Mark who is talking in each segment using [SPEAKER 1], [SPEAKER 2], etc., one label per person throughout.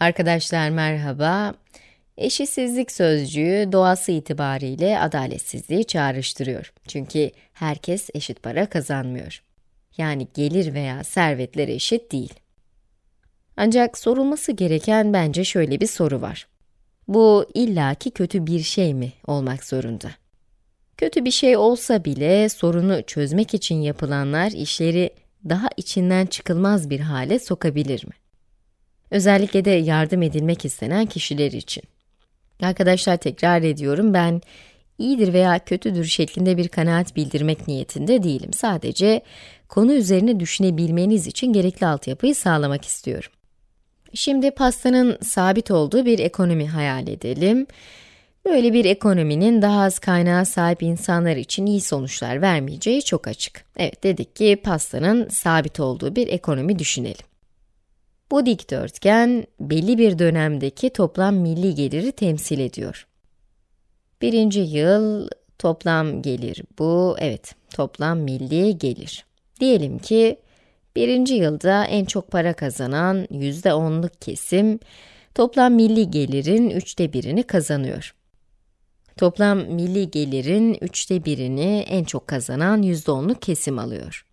[SPEAKER 1] Arkadaşlar merhaba. Eşitsizlik sözcüğü doğası itibariyle adaletsizliği çağrıştırıyor. Çünkü herkes eşit para kazanmıyor. Yani gelir veya servetler eşit değil. Ancak sorulması gereken bence şöyle bir soru var. Bu illaki kötü bir şey mi olmak zorunda? Kötü bir şey olsa bile sorunu çözmek için yapılanlar işleri daha içinden çıkılmaz bir hale sokabilir mi? Özellikle de yardım edilmek istenen kişiler için. Arkadaşlar tekrar ediyorum ben iyidir veya kötüdür şeklinde bir kanaat bildirmek niyetinde değilim. Sadece konu üzerine düşünebilmeniz için gerekli altyapıyı sağlamak istiyorum. Şimdi pastanın sabit olduğu bir ekonomi hayal edelim. Böyle bir ekonominin daha az kaynağa sahip insanlar için iyi sonuçlar vermeyeceği çok açık. Evet dedik ki pastanın sabit olduğu bir ekonomi düşünelim. Bu dikdörtgen belli bir dönemdeki toplam milli geliri temsil ediyor. Birinci yıl toplam gelir bu, evet toplam milli gelir. Diyelim ki birinci yılda en çok para kazanan yüzde onluk kesim toplam milli gelirin üçte birini kazanıyor. Toplam milli gelirin üçte birini en çok kazanan yüzde onluk kesim alıyor.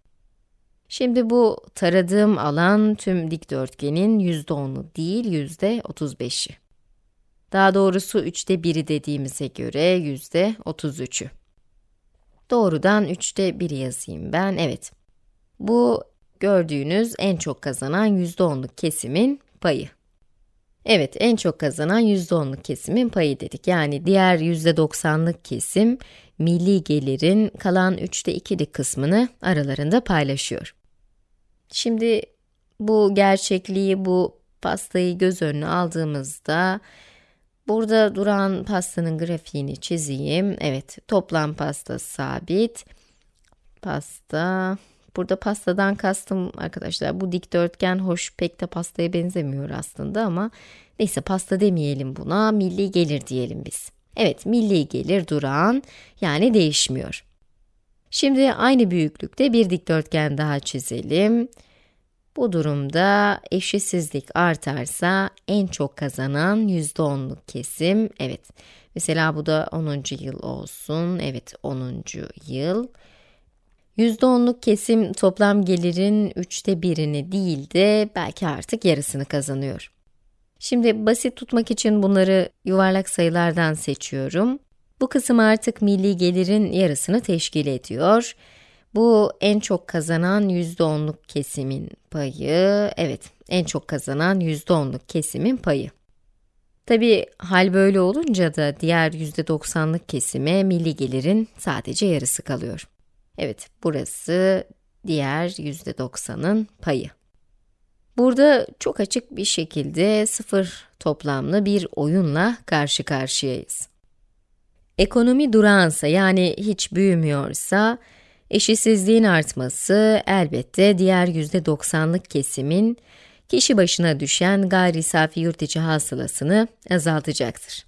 [SPEAKER 1] Şimdi bu taradığım alan tüm dikdörtgenin yüzde onu değil yüzde otuz beşi. Daha doğrusu üçte biri dediğimize göre yüzde otuz üçü. Doğrudan üçte biri yazayım ben, evet. Bu gördüğünüz en çok kazanan yüzde onluk kesimin payı. Evet, en çok kazanan yüzde onluk kesimin payı dedik. Yani diğer yüzde doksanlık kesim, milli gelirin kalan üçte ikilik kısmını aralarında paylaşıyor. Şimdi bu gerçekliği, bu pastayı göz önüne aldığımızda, burada duran pastanın grafiğini çizeyim. Evet, toplam pasta sabit. Pasta, burada pastadan kastım arkadaşlar, bu dikdörtgen hoş pek de pastaya benzemiyor aslında ama neyse pasta demeyelim buna, milli gelir diyelim biz. Evet, milli gelir duran, yani değişmiyor. Şimdi aynı büyüklükte bir dikdörtgen daha çizelim. Bu durumda eşitsizlik artarsa en çok kazanan %10'luk kesim, evet. Mesela bu da 10. yıl olsun, evet 10. yıl. %10'luk kesim toplam gelirin üçte birini değil de belki artık yarısını kazanıyor. Şimdi basit tutmak için bunları yuvarlak sayılardan seçiyorum. Bu kısım artık milli gelirin yarısını teşkil ediyor. Bu en çok kazanan %10'luk kesimin payı, evet en çok kazanan %10'luk kesimin payı. Tabi hal böyle olunca da diğer %90'lık kesime milli gelirin sadece yarısı kalıyor. Evet, burası diğer %90'ın payı. Burada çok açık bir şekilde sıfır toplamlı bir oyunla karşı karşıyayız. Ekonomi durağansa yani hiç büyümüyorsa, eşitsizliğin artması elbette diğer %90'lık kesimin kişi başına düşen gayri safi yurt içi hasılasını azaltacaktır.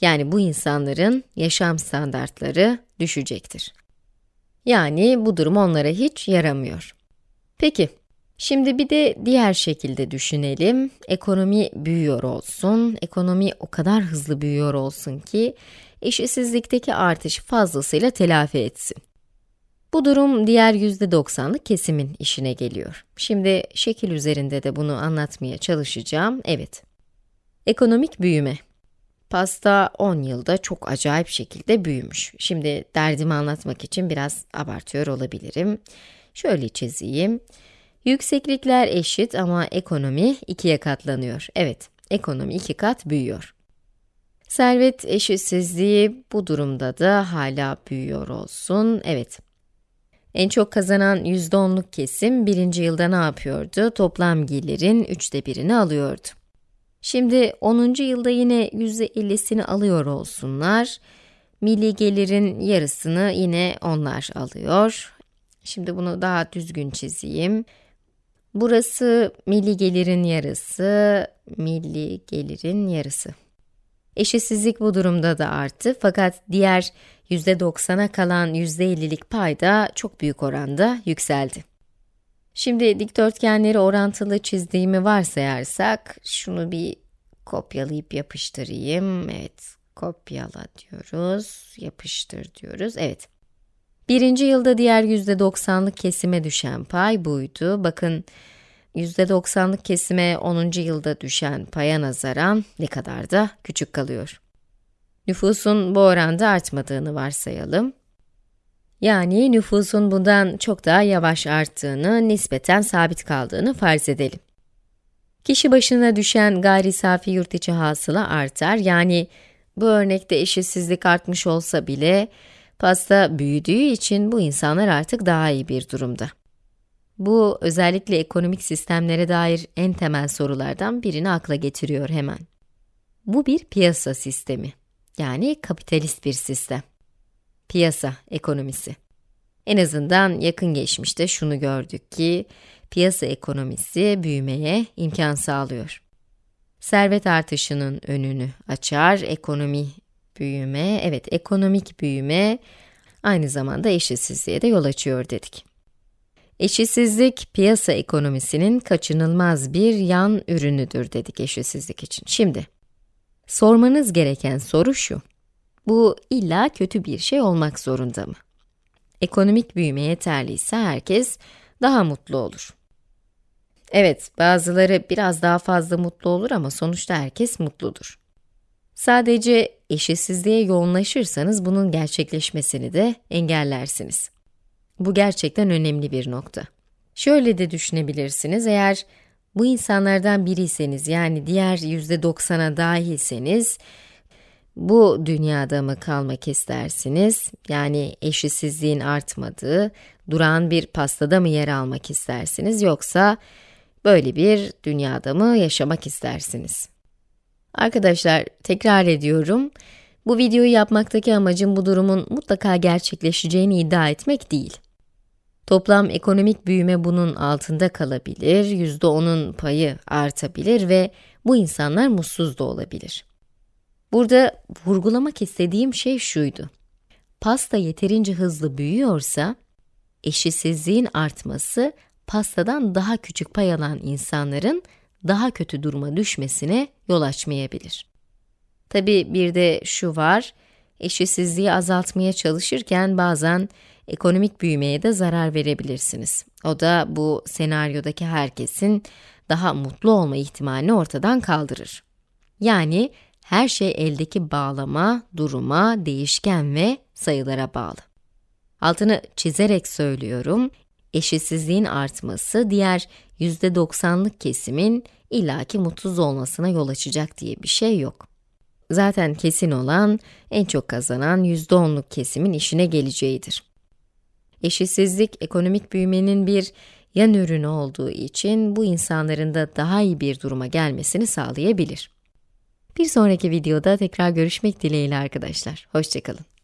[SPEAKER 1] Yani bu insanların yaşam standartları düşecektir. Yani bu durum onlara hiç yaramıyor. Peki, şimdi bir de diğer şekilde düşünelim. Ekonomi büyüyor olsun, ekonomi o kadar hızlı büyüyor olsun ki eşitsizlikteki artış fazlasıyla telafi etsin. Bu durum diğer %90'lık kesimin işine geliyor. Şimdi şekil üzerinde de bunu anlatmaya çalışacağım. Evet. Ekonomik büyüme. Pasta 10 yılda çok acayip şekilde büyümüş. Şimdi derdimi anlatmak için biraz abartıyor olabilirim. Şöyle çizeyim. Yükseklikler eşit ama ekonomi ikiye katlanıyor. Evet, ekonomi iki kat büyüyor. Servet eşitsizliği bu durumda da hala büyüyor olsun. Evet, en çok kazanan %10'luk kesim birinci yılda ne yapıyordu? Toplam gelirin üçte birini alıyordu. Şimdi 10. yılda yine %50'sini alıyor olsunlar. Milli gelirin yarısını yine onlar alıyor. Şimdi bunu daha düzgün çizeyim. Burası milli gelirin yarısı, milli gelirin yarısı. Eşitsizlik bu durumda da arttı fakat diğer %90'a kalan %50'lik pay da çok büyük oranda yükseldi. Şimdi dikdörtgenleri orantılı çizdiğimi varsayarsak, şunu bir kopyalayıp yapıştırayım. Evet, kopyala diyoruz, yapıştır diyoruz. Evet. Birinci yılda diğer %90'lık kesime düşen pay buydu. Bakın %90'lık kesime 10. yılda düşen paya nazaran ne kadar da küçük kalıyor. Nüfusun bu oranda artmadığını varsayalım. Yani nüfusun bundan çok daha yavaş arttığını, nispeten sabit kaldığını farz edelim. Kişi başına düşen gayri safi yurt içi hasıla artar. Yani bu örnekte eşitsizlik artmış olsa bile pasta büyüdüğü için bu insanlar artık daha iyi bir durumda. Bu özellikle ekonomik sistemlere dair en temel sorulardan birini akla getiriyor hemen. Bu bir piyasa sistemi. Yani kapitalist bir sistem. Piyasa ekonomisi. En azından yakın geçmişte şunu gördük ki, piyasa ekonomisi büyümeye imkan sağlıyor. Servet artışının önünü açar, ekonomi büyüme, evet ekonomik büyüme aynı zamanda eşitsizliğe de yol açıyor dedik. Eşitsizlik, piyasa ekonomisinin kaçınılmaz bir yan ürünüdür dedik eşitsizlik için. Şimdi, sormanız gereken soru şu, bu illa kötü bir şey olmak zorunda mı? Ekonomik büyüme yeterliyse herkes daha mutlu olur. Evet, bazıları biraz daha fazla mutlu olur ama sonuçta herkes mutludur. Sadece eşitsizliğe yoğunlaşırsanız bunun gerçekleşmesini de engellersiniz. Bu gerçekten önemli bir nokta. Şöyle de düşünebilirsiniz, eğer bu insanlardan biriyseniz, yani diğer %90'a dahilseniz, bu dünyada mı kalmak istersiniz? Yani eşitsizliğin artmadığı, duran bir pastada mı yer almak istersiniz? Yoksa böyle bir dünyada mı yaşamak istersiniz? Arkadaşlar, tekrar ediyorum. Bu videoyu yapmaktaki amacım bu durumun mutlaka gerçekleşeceğini iddia etmek değil. Toplam ekonomik büyüme bunun altında kalabilir, %10'un payı artabilir ve bu insanlar mutsuz da olabilir. Burada vurgulamak istediğim şey şuydu. Pasta yeterince hızlı büyüyorsa, eşitsizliğin artması, pastadan daha küçük pay alan insanların daha kötü duruma düşmesine yol açmayabilir. Tabi bir de şu var, eşitsizliği azaltmaya çalışırken bazen ekonomik büyümeye de zarar verebilirsiniz. O da bu senaryodaki herkesin daha mutlu olma ihtimalini ortadan kaldırır. Yani her şey eldeki bağlama, duruma, değişken ve sayılara bağlı. Altını çizerek söylüyorum, eşitsizliğin artması diğer %90'lık kesimin illaki mutsuz olmasına yol açacak diye bir şey yok. Zaten kesin olan, en çok kazanan %10'luk kesimin işine geleceğidir. Eşitsizlik, ekonomik büyümenin bir yan ürünü olduğu için bu insanların da daha iyi bir duruma gelmesini sağlayabilir. Bir sonraki videoda tekrar görüşmek dileğiyle arkadaşlar. Hoşçakalın.